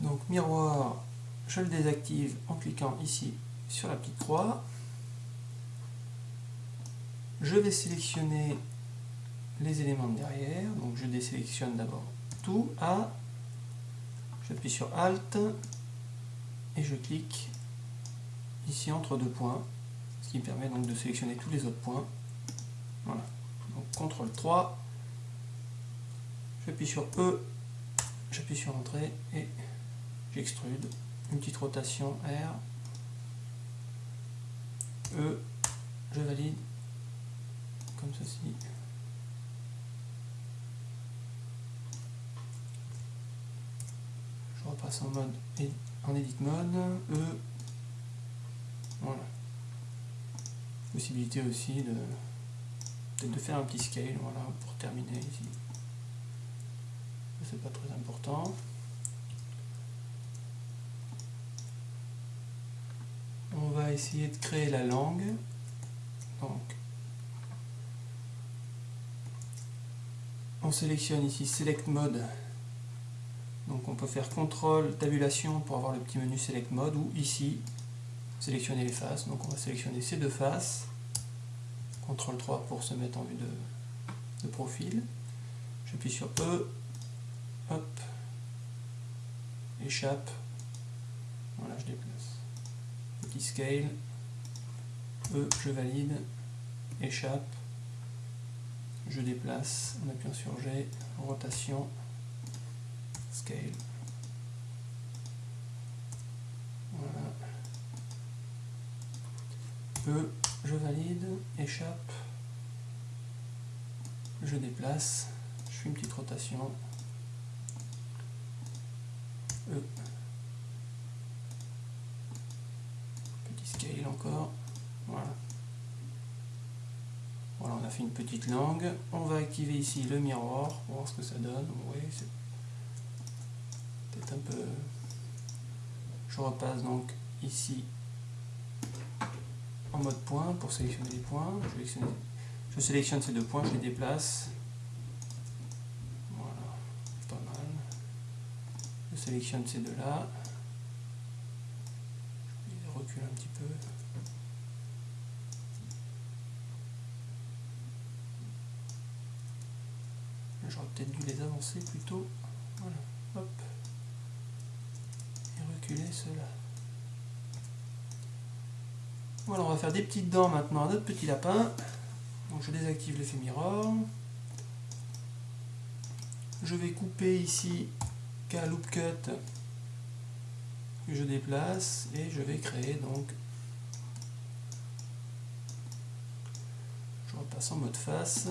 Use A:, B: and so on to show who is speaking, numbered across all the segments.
A: Donc miroir, je le désactive en cliquant ici sur la petite croix. Je vais sélectionner les éléments de derrière. Donc je désélectionne d'abord tout A. J'appuie sur Alt et je clique ici entre deux points, ce qui me permet donc de sélectionner tous les autres points. Voilà. Donc CTRL 3, j'appuie sur E, j'appuie sur Entrée et j'extrude. Une petite rotation R, E, je valide, comme ceci. Je repasse en mode en edit mode, E, voilà. Possibilité aussi de de faire un petit scale, voilà, pour terminer ici. C'est pas très important. On va essayer de créer la langue. On sélectionne ici Select Mode. Donc on peut faire CTRL tabulation pour avoir le petit menu Select Mode ou ici sélectionner les faces. Donc on va sélectionner ces deux faces. CTRL 3 pour se mettre en vue de, profil. J'appuie sur E. Hop. Échappe. Voilà, je déplace. Scale. E, je valide. Échappe. Je déplace en appuyant sur G. Rotation. Scale. je valide, échappe, je déplace, je fais une petite rotation, E, petit scale encore, voilà. Voilà, on a fait une petite langue. On va activer ici le miroir pour voir ce que ça donne. Oui, c'est peut-être un peu... Je repasse donc ici en mode point pour sélectionner les points. Je, sélectionne ces deux points, je les déplace. Voilà, pas mal. Je sélectionne ces deux-là. Je recule un petit peu. J'aurais peut-être dû les avancer plutôt. Voilà, hop. Et reculer ceux-là. Voilà, on va faire des petites dents maintenant à notre petit lapin. Donc je désactive l'effet mirror. Je vais couper ici K loop cut que je déplace et je vais créer donc je repasse en mode face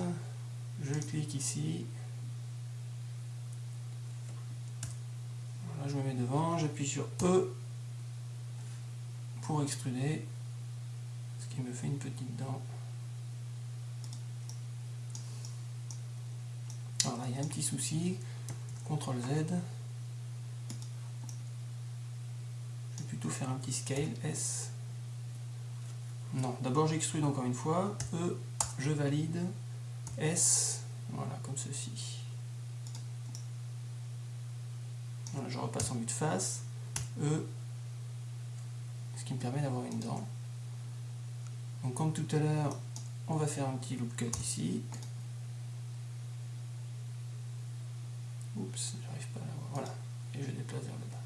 A: je clique ici je me mets devant j'appuie sur E pour extruder il me fait une petite dent. Voilà, il y a un petit souci. CTRL Z. Je vais plutôt faire un petit scale S. Non, d'abord j'extrude encore une fois. E, je valide. S, voilà, comme ceci. Je repasse en vue de face. E, ce qui me permet d'avoir une dent. Donc comme tout à l'heure, on va faire un petit loop cut ici. Oups, j'arrive pas à l'avoir. Voilà. Et je déplace vers le bas.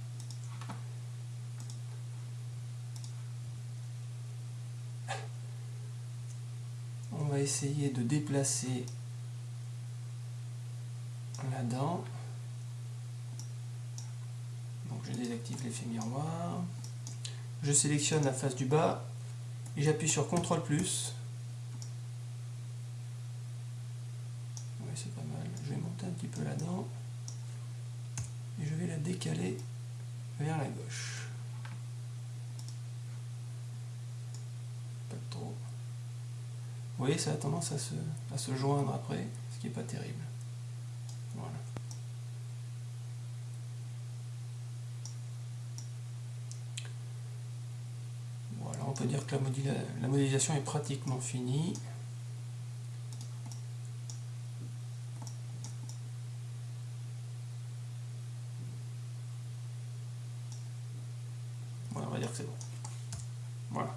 A: On va essayer de déplacer la dent. Je désactive l'effet miroir. Je sélectionne la face du bas et j'appuie sur CTRL plus. C'est pas mal. Je vais monter un petit peu là-dedans. Et je vais la décaler vers la gauche. Pas trop. Vous voyez, ça a tendance à se, à se joindre après, ce qui n'est pas terrible. Voilà. Peut dire que la, modélisation est pratiquement finie. Voilà, on va dire que c'est bon. Voilà.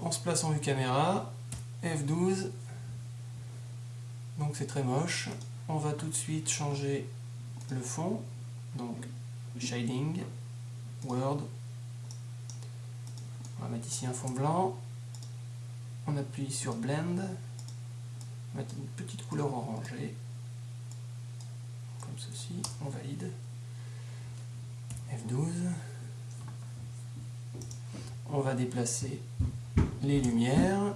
A: On se place en vue caméra, F12, donc c'est très moche. On va tout de suite changer le fond, donc Shading, Word, on va mettre ici un fond blanc, on appuie sur Blend, on va mettre une petite couleur orangée, comme ceci, on valide, F12, on va déplacer les lumières,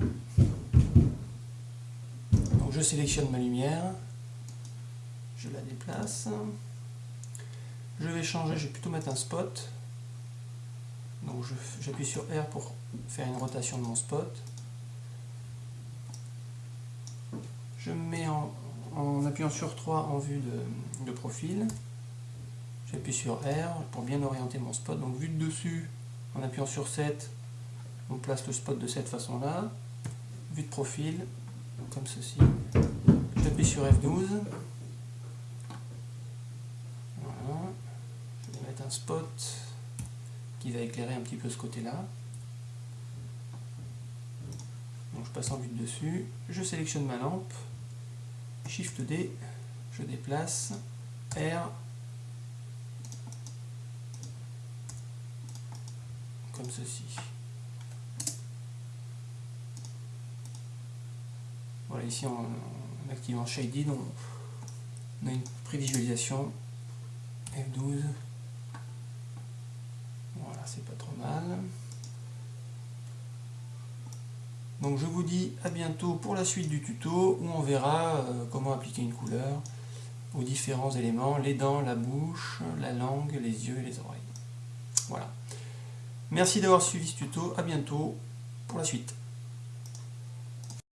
A: donc je sélectionne ma lumière, je la déplace, je vais changer, je vais plutôt mettre un spot, donc j'appuie sur R pour faire une rotation de mon spot. Je mets en, appuyant sur 3 en vue de, profil. J'appuie sur R pour bien orienter mon spot. Donc vue de dessus, en appuyant sur 7, on place le spot de cette façon-là. Vue de profil, comme ceci. J'appuie sur F12. Voilà. Je vais mettre un spot va éclairer un petit peu ce côté-là. Donc je passe en vue de dessus, je sélectionne ma lampe, Shift D, je déplace, R, comme ceci. Voilà, ici en, activant Shaded, on a une prévisualisation. F12 c'est pas trop mal. Donc je vous dis à bientôt pour la suite du tuto où on verra euh, comment appliquer une couleur aux différents éléments, les dents, la bouche, la langue, les yeux et les oreilles. Voilà. Merci d'avoir suivi ce tuto, à bientôt pour la suite.